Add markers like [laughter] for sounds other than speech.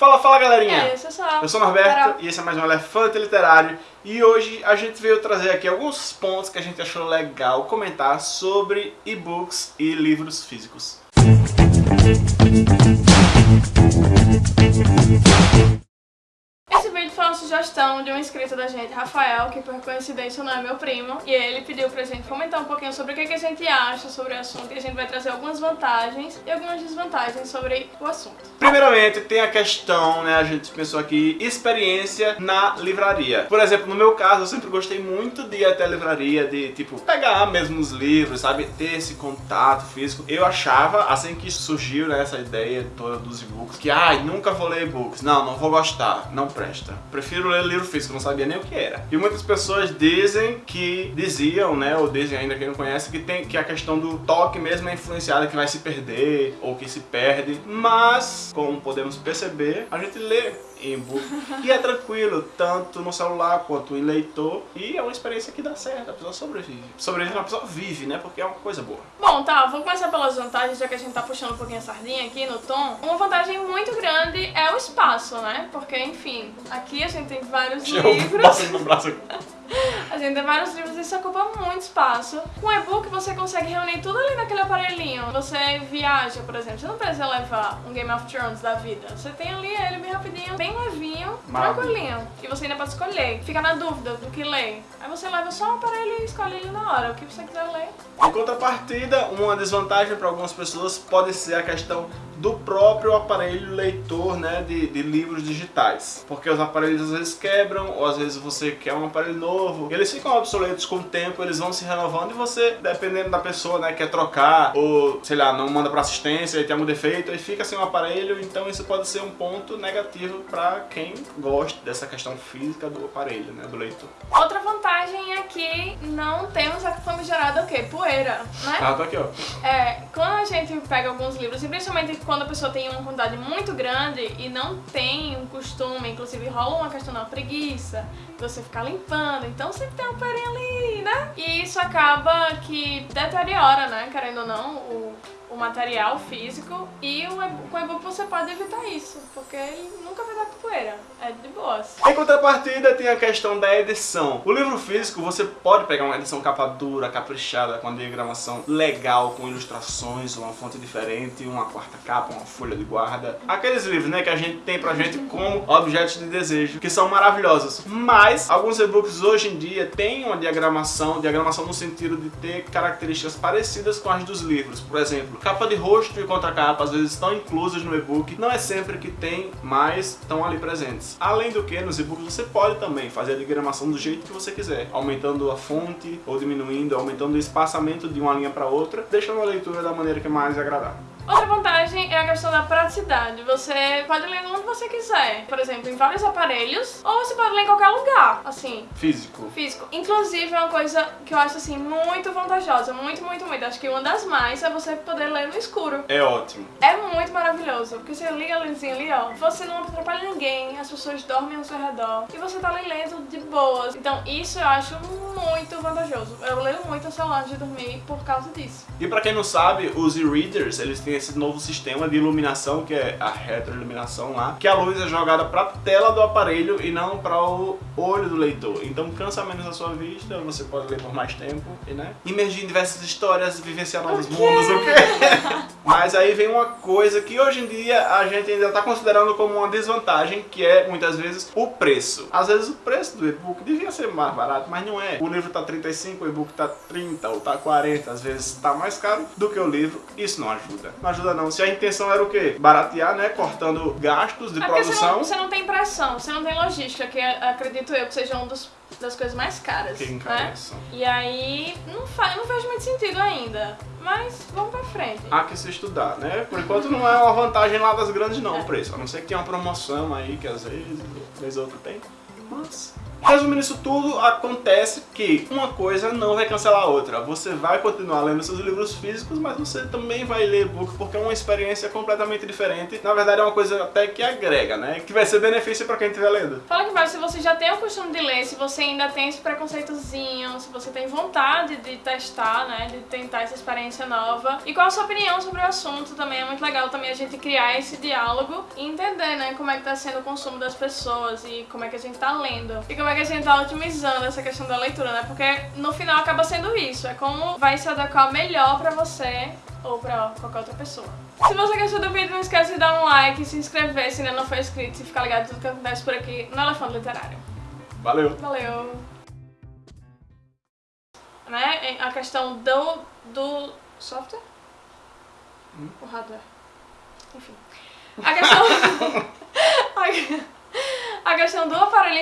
Fala, fala galerinha! Aí, eu sou, eu sou o Norberto Carol. e esse é mais um Elefante Literário e hoje a gente veio trazer aqui alguns pontos que a gente achou legal comentar sobre e-books e livros físicos. Uma sugestão de um inscrito da gente, Rafael, que por coincidência não é meu primo, e ele pediu pra gente comentar um pouquinho sobre o que, a gente acha sobre o assunto, e a gente vai trazer algumas vantagens e algumas desvantagens sobre o assunto. Primeiramente, tem a questão, né, a gente pensou aqui, experiência na livraria. Por exemplo, no meu caso, eu sempre gostei muito de ir até a livraria, de, tipo, pegar mesmo os livros, sabe, ter esse contato físico. Eu achava, assim que surgiu, né, essa ideia toda dos e-books, que, ai, nunca vou ler e-books, não, não vou gostar, não presta. Prefiro ler livro físico, não sabia nem o que era. E muitas pessoas dizem que, diziam, né, ou dizem ainda quem não conhece, que tem que a questão do toque mesmo é influenciada, que vai se perder, ou que se perde. Mas, como podemos perceber, a gente lê e é tranquilo, tanto no celular quanto em leitor. E é uma experiência que dá certo, a pessoa sobrevive. Sobrevive, a pessoa vive, né, porque é uma coisa boa. Bom, tá, vou começar pelas vantagens, já que a gente tá puxando um pouquinho a sardinha aqui no tom. Uma vantagem muito grande é o espaço, né? Porque, enfim, aqui a gente tem vários livros. Passando no braço aqui. [laughs] A gente tem vários livros isso ocupa muito espaço. Com e-book você consegue reunir tudo ali naquele aparelhinho. Você viaja, por exemplo, você não precisa levar um Game of Thrones da vida. Você tem ali ele bem rapidinho, bem levinho, Maravilha. tranquilinho. E você ainda pode escolher. Fica na dúvida do que ler. Aí você leva só o aparelho e escolhe ele na hora. O que você quiser ler. Em contrapartida, uma desvantagem para algumas pessoas pode ser a questão do próprio aparelho leitor né, de, de, livros digitais. Porque os aparelhos às vezes quebram, ou às vezes você quer um aparelho novo. Eles ficam obsoletos com o tempo, eles vão se renovando e você, dependendo da pessoa, né, quer trocar, ou sei lá, não manda para assistência e tem algum defeito, e fica sem um aparelho, então isso pode ser um ponto negativo para quem gosta dessa questão física do aparelho, né, do leitor. Outra vantagem é que não temos a famigerada o quê? Poeira, né? Ah, tá aqui, ó. É, quando a gente pega alguns livros, e principalmente quando a pessoa tem uma quantidade muito grande e não tem um costume, inclusive rola uma questão da preguiça, você ficar limpando, então sempre tem um poeirinha ali, né? E isso acaba que deteriora, né, querendo ou não, o material físico e o com o e-book você pode evitar isso, porque ele nunca vai dar poeira, é de boas. Em contrapartida tem a questão da edição. O livro físico você pode pegar uma edição capa dura, caprichada, com a diagramação legal, com ilustrações, uma fonte diferente, uma quarta capa, uma folha de guarda. Aqueles livros né, que a gente tem pra gente como objetos de desejo, que são maravilhosos. Mas alguns e-books hoje em dia têm uma diagramação, diagramação no sentido de ter características parecidas com as dos livros. Por exemplo, capa de rosto e contracapa às vezes estão inclusas no e-book, não é sempre que tem, mas estão ali presentes. Além do que, nos e-books você pode também fazer a diagramação do jeito que você quiser, aumentando a fonte ou diminuindo, aumentando o espaçamento de uma linha para outra, deixando a leitura da maneira que é mais agradável. Outra vantagem é a questão da praticidade. Você pode ler onde você quiser. Por exemplo, em vários aparelhos. Ou você pode ler em qualquer lugar, assim. Físico. Físico. Inclusive, é uma coisa que eu acho, assim, muito vantajosa. Muito, muito, muito. Acho que uma das mais é você poder ler no escuro. É ótimo. É muito maravilhoso. Porque você liga a luzinha ali, ó. Você não atrapalha ninguém. As pessoas dormem ao seu redor. E você tá ali lendo de boas. Então, isso eu acho muito vantajoso. Eu leio muito no celular antes de dormir por causa disso. E pra quem não sabe, os e-readers, eles têm esse novo sistema de iluminação, que é a retroiluminação lá, que a luz é jogada pra tela do aparelho e não para o olho do leitor. Então cansa menos a sua vista, você pode ler por mais tempo, e, né? Imergir em diversas histórias, vivenciar novos mundos, o quê? [laughs] Mas aí vem uma coisa que hoje em dia a gente ainda tá considerando como uma desvantagem, que é muitas vezes o preço. Às vezes o preço do e-book devia ser mais barato, mas não é. O livro tá 35, o e-book tá 30 ou tá 40, às vezes tá mais caro do que o livro. Isso não ajuda. Não ajuda não. Se a intenção era o quê? Baratear, né? Cortando gastos de É porque você produção. não, você não tem pressão, você não tem logística, que acredito eu que seja um dos, das coisas mais caras. Que né? E aí, não, faz, não faz muito sentido ainda. Mas vamos pra frente. Há que se estudar, né? Por enquanto não é uma vantagem lá das grandes não, É. o preço. A não ser que tenha uma promoção aí, que às vezes, vez ou outra tem. Mas Resumindo isso tudo, acontece que uma coisa não vai cancelar a outra. Você vai continuar lendo seus livros físicos, mas você também vai ler e-book porque é uma experiência completamente diferente. Na verdade é uma coisa até que agrega, né? Que vai ser benefício para quem estiver lendo. Fala que vai, se você já tem o costume de ler, se você ainda tem esse preconceitozinho, se você tem vontade de testar, né, de tentar essa experiência nova. E qual a sua opinião sobre o assunto também, é muito legal também a gente criar esse diálogo e entender, né, como é que tá sendo o consumo das pessoas e como é que a gente tá lendo. E como é que a gente tá otimizando essa questão da leitura, né, porque no final acaba sendo isso, é como vai se adequar melhor pra você ou pra qualquer outra pessoa. Se você gostou do vídeo, não esquece de dar um like, se inscrever se ainda não for inscrito e ficar ligado em tudo que acontece por aqui no Elefante Literário. Valeu! Valeu! Né? A questão do, do software? Hum? O hardware. Enfim. A questão... [laughs] [laughs] a questão do aparelho